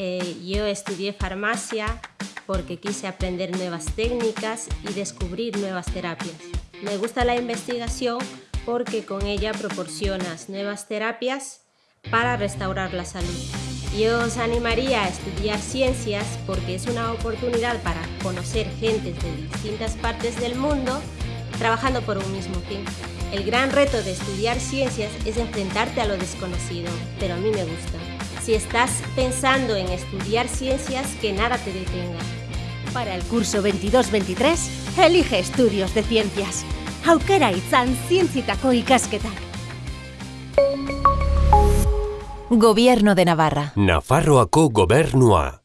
Eh, yo estudié farmacia porque quise aprender nuevas técnicas y descubrir nuevas terapias. Me gusta la investigación porque con ella proporcionas nuevas terapias para restaurar la salud. Yo os animaría a estudiar ciencias porque es una oportunidad para conocer gente de distintas partes del mundo trabajando por un mismo fin. El gran reto de estudiar ciencias es enfrentarte a lo desconocido, pero a mí me gusta. Si estás pensando en estudiar ciencias, que nada te detenga. Para el curso 22-23, elige estudios de ciencias. Aukera itzan zientzitako ikasketak. Gobierno de Navarra. Nafarroako gobernua.